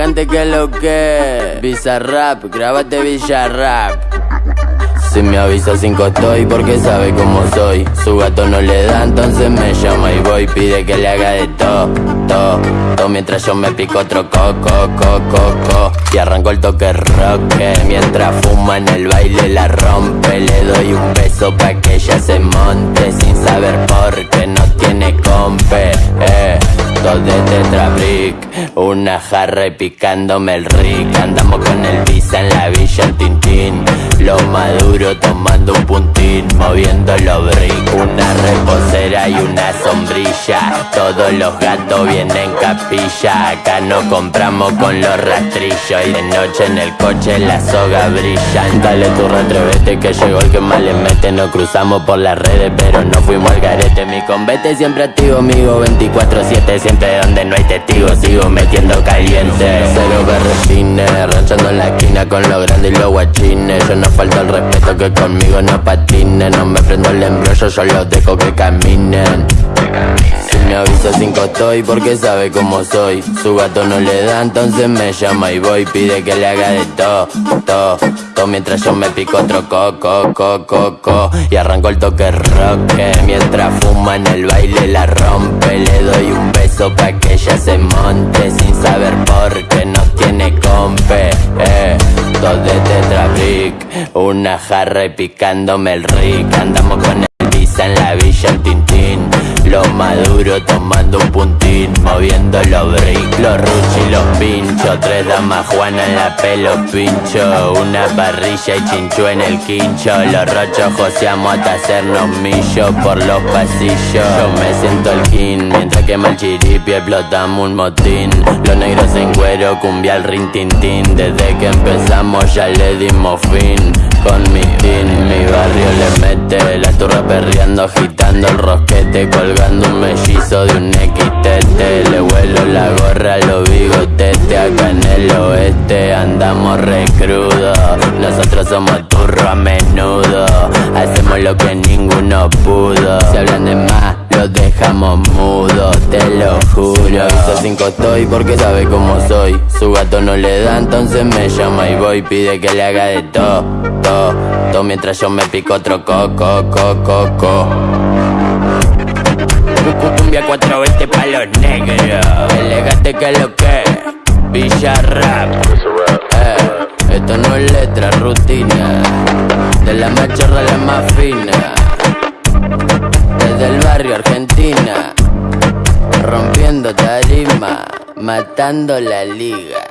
elegante que lo que. Bizarrap, grábate Villarrap. Si me avisa cinco estoy porque sabe cómo soy Su gato no le da entonces me llama y voy Pide que le haga de todo, todo, todo Mientras yo me pico otro coco, coco, coco Y arranco el toque roque Mientras fuma en el baile la rompe Le doy un beso pa' que ella se monte Sin saber por qué no tiene compe. Dos de tetrabrick Una jarra y picándome el rick. Andamos con el visa en la villa el tintín. Lo maduro tomando un puntín Moviendo los brick Una reposera y una sombrilla. Todos los gatos vienen capilla. Acá no compramos con los rastrillos. Y de noche en el coche la soga brilla. Dale tu retrevete que llegó el que más le mete. Nos cruzamos por las redes pero no fuimos al garete. Mi convete siempre activo, amigo 24-7 Siempre donde no hay testigos sigo metiendo caliente. Cero berretines, ranchando en la esquina con lo grande y los guachines. Yo no falta el respeto que conmigo no patinen No me prendo el embrollo, yo los dejo que caminen si me avisa cinco estoy porque sabe cómo soy. Su gato no le da entonces me llama y voy. Pide que le haga de todo, todo, todo Mientras yo me pico otro coco, coco, coco Y arranco el toque roque. Mientras fuma en el baile la rompe. Le doy un beso pa' que ella se monte. Sin saber por qué no tiene compe. Eh. Dos de tetrabrick Una jarra y picándome el rick. Andamos con el visa en la lo maduro tomando un puntín Moviendo los brick, los ruchis y los pinchos Tres damas Juana en la pelo pincho Una parrilla y chinchu en el quincho Los rochos joseamos hasta hacernos millo por los pasillos. Yo me siento el king Mientras quema el chiripi explotamos un motín. Los negros en cuero, cumbia al rin tin Desde que empezamos ya le dimos fin Con mi team, mi barrio le mete La turra perreando, agitando el rosquete Colgando un mellizo de un XTT Le vuelo la gorra a los bigotetes Acá en el oeste andamos recrudos Nosotros somos turro a menudo Hacemos lo que ninguno pudo. Si hablan de más los dejamos mudos, lo juro avisa cinco estoy porque sabe cómo soy. Su gato no le da entonces me llama y voy. Pide que le haga de todo, todo, todo Mientras yo me pico otro coco, coco, coco. Cumbia 420 pa' los negros. Elegante que lo que Villarrap eh, Esto no es letra, rutina. De la a la más fina. Desde el barrio Argentina Rompiendo tarima Matando la liga